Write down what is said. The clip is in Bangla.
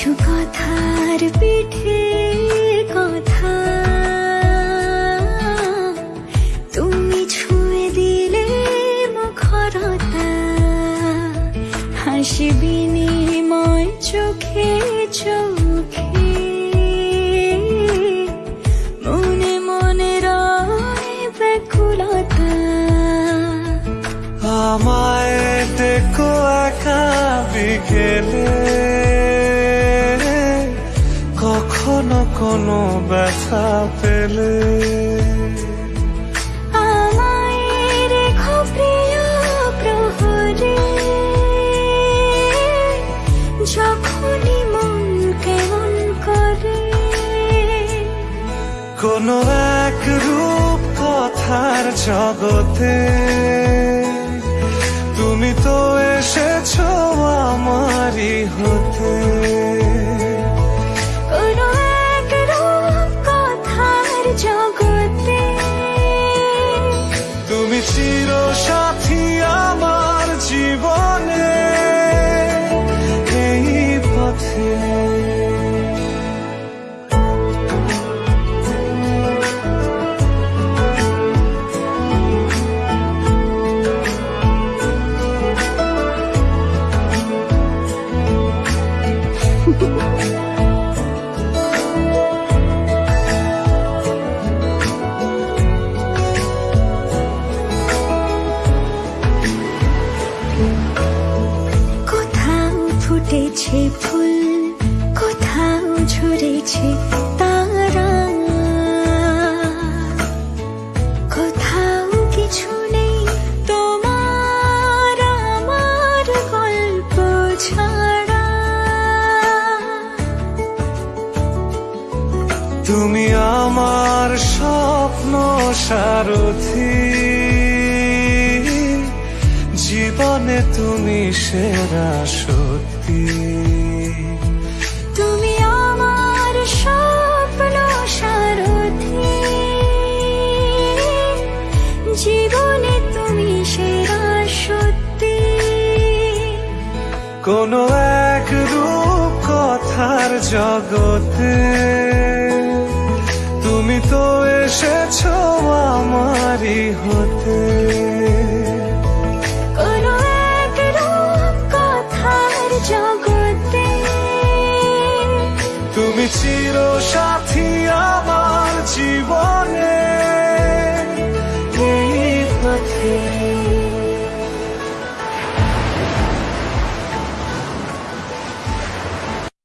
কিছু কথার পিঠে কথা। তুমি ছুঁয়ে দিলে মুখরতা। হাসি বিনিময় চোখে চোখে। মনে মনে ব্যাকুলতা। আমায় দেখো একা বিকেলে। কোনো ব্যথা পেলে? কোনো এক রূপ কথার জগতে ফুল, কোথাও ঝরেছে তারা। কোথাও কিছু নেই তোমার আমার গল্প ছাড়া। তুমি আমার স্বপ্ন সারথি। জীবনে তুমি সেরা সত্যি। তুমি আমার স্বপ্ন সারথি। জীবনে তুমি সেরা সত্যি। কোনো এক রূপ কথার জগতে তুমি তো এসেছ আমারই তুমি চির সাথী আমার